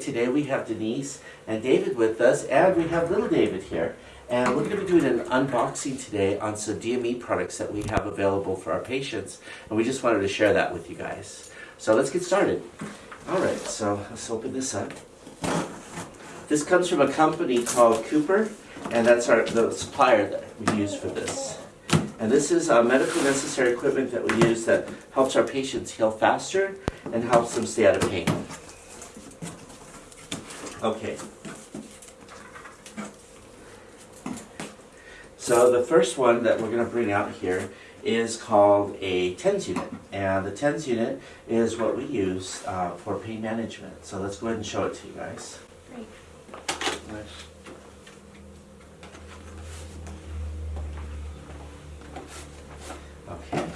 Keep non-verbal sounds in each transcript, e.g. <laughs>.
Today we have Denise and David with us, and we have little David here. And we're going to be doing an unboxing today on some DME products that we have available for our patients, and we just wanted to share that with you guys. So let's get started. All right, so let's open this up. This comes from a company called Cooper, and that's our the supplier that we use for this. And this is uh, medical necessary equipment that we use that helps our patients heal faster and helps them stay out of pain. Okay. So the first one that we're going to bring out here is called a TENS unit. And the TENS unit is what we use uh, for pain management. So let's go ahead and show it to you guys. Great. Okay.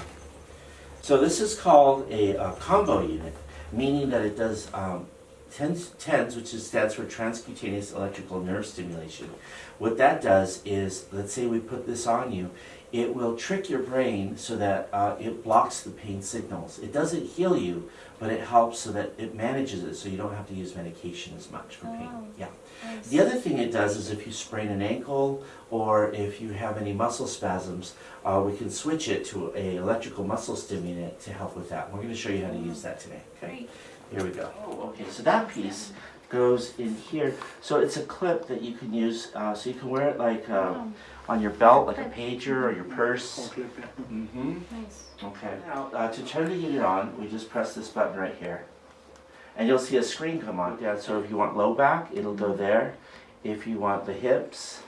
So this is called a, uh combo unit, meaning that it does um, TENS, TENS, which is, stands for transcutaneous electrical nerve stimulation. What that does is, let's say we put this on you, it will trick your brain so that uh, it blocks the pain signals. It doesn't heal you, but it helps so that it manages it so you don't have to use medication as much for pain. Oh. Yeah. The other thing it does is if you sprain an ankle or if you have any muscle spasms, uh, we can switch it to a electrical muscle stimulant to help with that. We're going to show you how to use that today. Okay. Great. Here we go. Oh, okay. So that piece goes in here. So it's a clip that you can use. Uh, so you can wear it like uh, Oh, on your belt, like a pager or your purse. Mm-hmm. nice. Okay. Now, uh, to turn the unit on, we just press this button right here. And you'll see a screen come on. Yeah, so if you want low back, it'll go there. If you want the hips,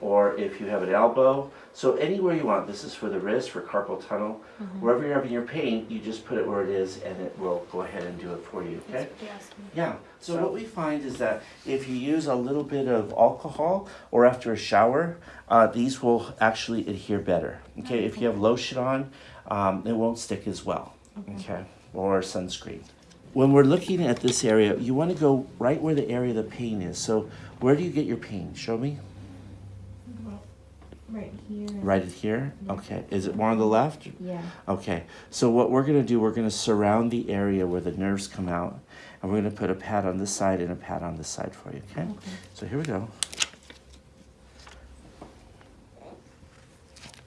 or if you have an elbow. So anywhere you want. This is for the wrist, for carpal tunnel. Mm-hmm. Wherever you're having your pain, you just put it where it is and it will go ahead and do it for you, okay? Awesome. Yeah, so what we find is that if you use a little bit of alcohol or after a shower, uh, these will actually adhere better. Okay, if you have lotion on, um, it won't stick as well. Okay, or sunscreen. When we're looking at this area, you want to go right where the area of the pain is. So, where do you get your pain? Show me. Right here. Right here? Okay. Is it more on the left? Yeah. Okay, so what we're gonna do, we're gonna surround the area where the nerves come out, and we're gonna put a pad on this side and a pad on this side for you, okay? Okay. So here we go.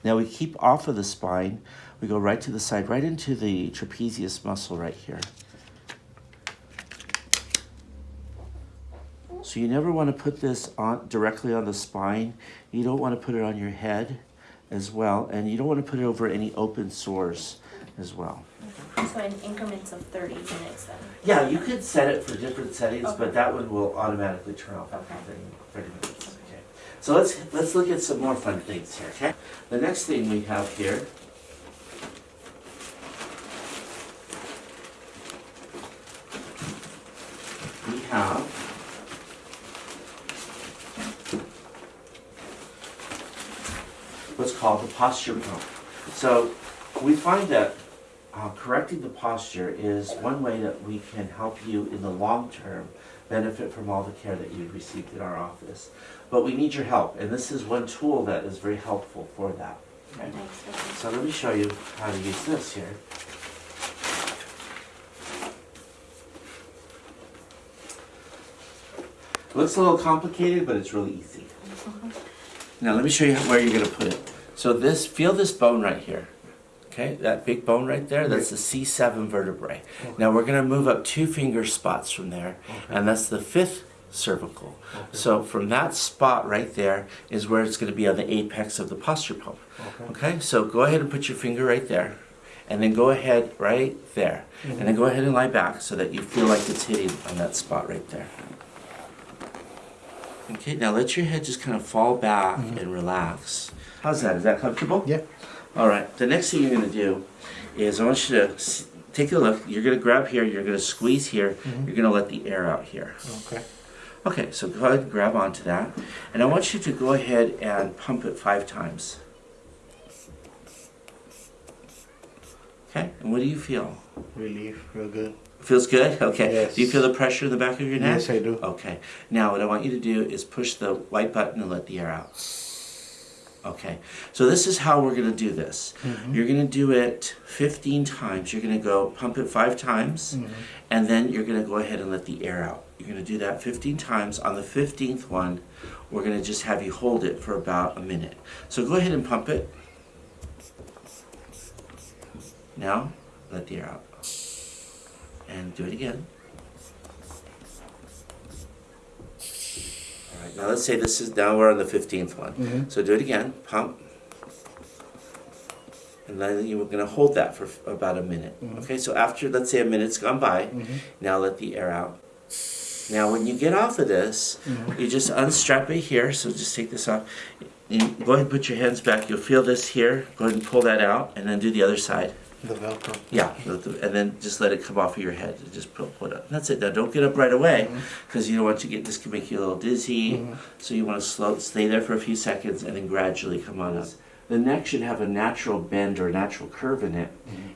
Now we keep off of the spine, we go right to the side, right into the trapezius muscle right here. So you never want to put this on directly on the spine. You don't want to put it on your head as well, and you don't want to put it over any open sores as well. So in increments of 30 minutes then. Yeah, you could set it for different settings, Okay. but that one will automatically turn off after Okay. 30, 30 minutes. Okay. So let's let's look at some more fun things here. Okay. The next thing we have here. We have called the posture pump. So we find that uh, correcting the posture is one way that we can help you in the long term benefit from all the care that you've received in our office. But we need your help, and this is one tool that is very helpful for that. Okay? So let me show you how to use this here. Looks a little complicated, but it's really easy. <laughs> Now let me show you where you're gonna put it. So this, feel this bone right here. Okay, that big bone right there, that's the C7 vertebrae. Now we're gonna move up two finger spots from there, and that's the fifth cervical. So from that spot right there is where it's gonna be on the apex of the posture pump. Okay, so go ahead and put your finger right there, and then go ahead right there, and mm-hmm. then go ahead and lie back so that you feel like it's hitting on that spot right there. Okay, now let your head just kind of fall back mm-hmm. and relax. How's that? Is that comfortable? Yeah. All right. The next thing you're going to do is I want you to take a look. You're going to grab here. You're going to squeeze here. Mm-hmm. You're going to let the air out here. Okay. Okay. So go ahead and grab onto that, and I want you to go ahead and pump it five times. Okay. And what do you feel? Relief, real good. Feels good? Okay. Yes. Do you feel the pressure in the back of your neck? Yes, I do. Okay. Now, what I want you to do is push the white button and let the air out. Okay. So this is how we're going to do this. Mhm. You're going to do it 15 times. You're going to go pump it five times, Mhm. and then you're going to go ahead and let the air out. You're gonna do that 15 times. On the 15th one, we're gonna just have you hold it for about a minute. So go ahead and pump it. Now, let the air out. And do it again. All right, now let's say this is, now we're on the 15th one. Mhm. So do it again, pump. And then you're gonna hold that for about a minute. Mhm. Okay, so after, let's say a minute's gone by, Mhm. now let the air out. Now, when you get off of this, Mhm. you just unstrap it here, so just take this off. You go ahead and put your hands back, you'll feel this here, go ahead and pull that out, and then do the other side. The Velcro. Yeah, and then just let it come off of your head, and just pull, pull it up. That's it, now don't get up right away, because you don't want to get, this can make you a little dizzy. Mhm. So you want to slow, stay there for a few seconds and then gradually come on up. The neck should have a natural bend or a natural curve in it,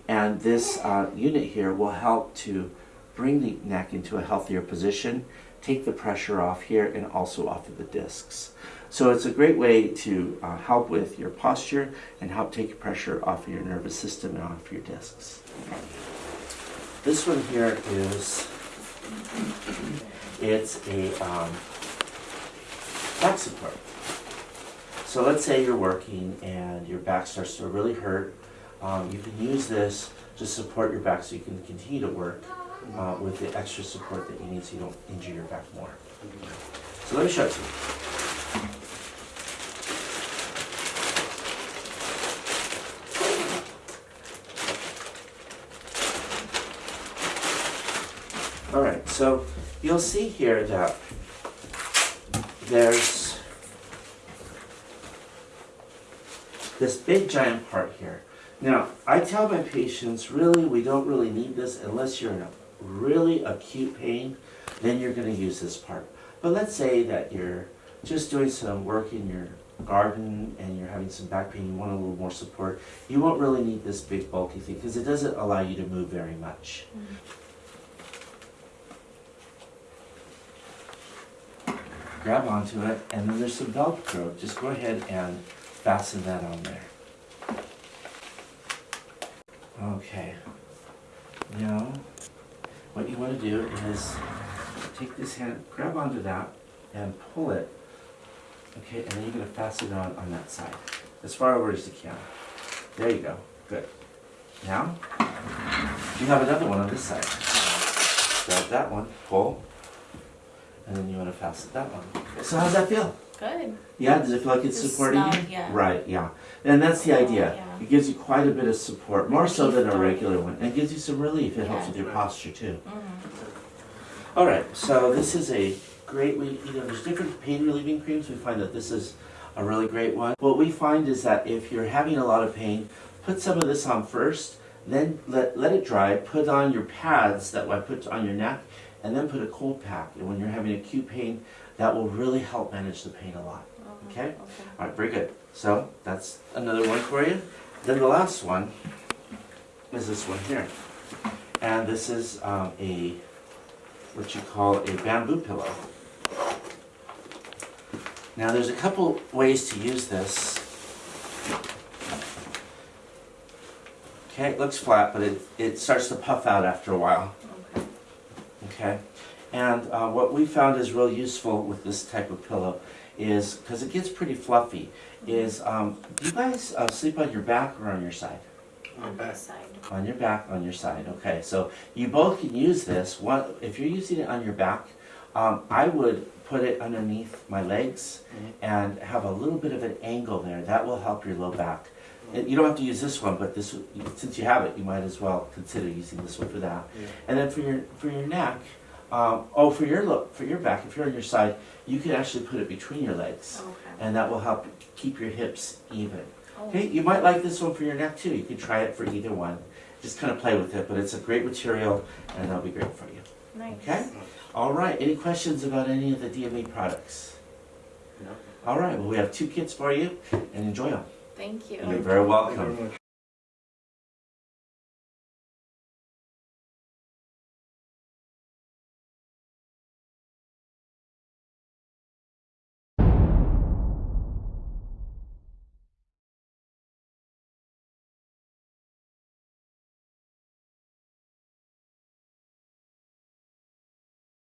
and this uh, unit here will help to bring the neck into a healthier position, take the pressure off here, and also off of the discs. So it's a great way to uh, help with your posture and help take pressure off of your nervous system and off your discs. This one here is it's a um, back support. So let's say you're working and your back starts to really hurt. Um, you can use this to support your back so you can continue to work uh, with the extra support that you need so you don't injure your back more. So let me show it to you. All right, so you'll see here that there's this big giant part here. Now, I tell my patients, really, we don't really need this unless you're in a really acute pain, then you're gonna use this part. But let's say that you're just doing some work in your garden and you're having some back pain, you want a little more support, you won't really need this big bulky thing because it doesn't allow you to move very much. grab onto it, and then there's some Velcro. Just go ahead and fasten that on there. Okay. Now, what you want to do is take this hand, grab onto that, and pull it. Okay, and then you're going to fasten it on on that side, as far over as you can. There you go. Good. Now, you have another one on this side. Grab that one, pull, and then you want to fasten that one. So how's that feel? Good. Yeah, does it feel like it's Just supporting you? yeah. Right, yeah. And that's the idea. yeah. It gives you quite a bit of support, more so than a regular one. And it gives you some relief. It helps with your posture too. Mm -hmm. All right, so this is a great way, you know, there's different pain relieving creams. We find that this is a really great one. What we find is that if you're having a lot of pain, put some of this on first, then let, let it dry, put on your pads that I put on your neck, and then put a cold pack. And when you're having acute pain, that will really help manage the pain a lot. Mhm. Okay? All right, very good. So that's another one for you. Then the last one is this one here. And this is um, a, what you call a bamboo pillow. Now there's a couple ways to use this. Okay, it looks flat, but it, it starts to puff out after a while. Okay. Okay, and uh, what we found is real useful with this type of pillow is, because it gets pretty fluffy, is um, do you guys uh, sleep on your back or on your side? On this side. On your back, on your side, okay. So you both can use this. One, if you're using it on your back, um, I would put it underneath my legs and have a little bit of an angle there. That will help your low back. And you don't have to use this one, but this, since you have it, you might as well consider using this one for that. Yeah. And then for your for your neck, um, oh, for your look, for your back, if you're on your side, you can actually put it between your legs, Okay. and that will help keep your hips even. Oh, Okay, you might like this one for your neck too. You can try it for either one. Just kind of play with it, but it's a great material, and that'll be great for you. Nice. Okay. All right. Any questions about any of the DME products? No. All right. Well, we have two kits for you, and enjoy them. Thank you. You're very welcome.